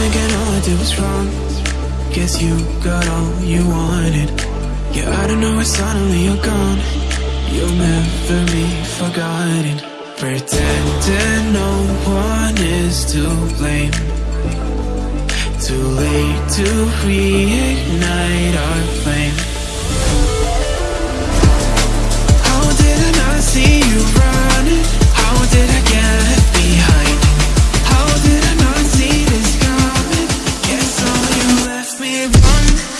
thinking all I did was wrong. Guess you got all you wanted. Yeah, I don't know why suddenly you're gone. You'll never be forgotten. Pretending no one is to blame. Too late to reignite our flame. on